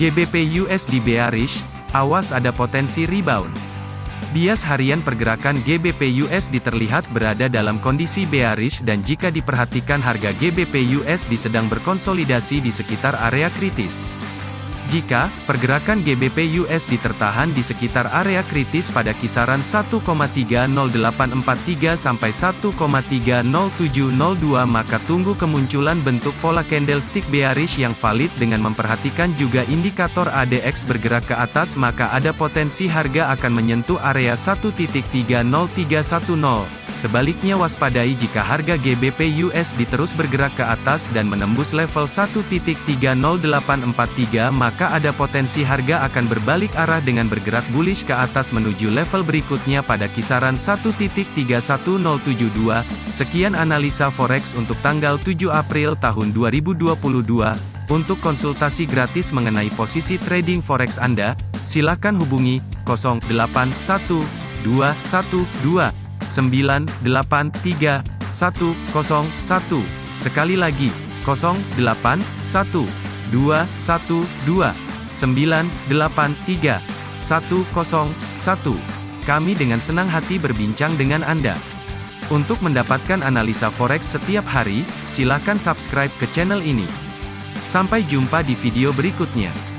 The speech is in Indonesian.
GBP USD bearish, awas ada potensi rebound. Bias harian pergerakan GBP USD terlihat berada dalam kondisi bearish dan jika diperhatikan harga GBP USD sedang berkonsolidasi di sekitar area kritis. Jika pergerakan GBP USD tertahan di sekitar area kritis pada kisaran 1,30843 sampai 1,30702 maka tunggu kemunculan bentuk pola candlestick bearish yang valid dengan memperhatikan juga indikator ADX bergerak ke atas maka ada potensi harga akan menyentuh area 1.30310. Sebaliknya waspadai jika harga GBP USD terus bergerak ke atas dan menembus level 1.30843 maka ada potensi harga akan berbalik arah dengan bergerak bullish ke atas menuju level berikutnya pada kisaran 1.31072. Sekian analisa forex untuk tanggal 7 April tahun 2022. Untuk konsultasi gratis mengenai posisi trading forex Anda, silakan hubungi 081212 983 101. Sekali lagi, 08 1 2 1 2 983 101. Kami dengan senang hati berbincang dengan Anda. Untuk mendapatkan analisa forex setiap hari, silakan subscribe ke channel ini. Sampai jumpa di video berikutnya.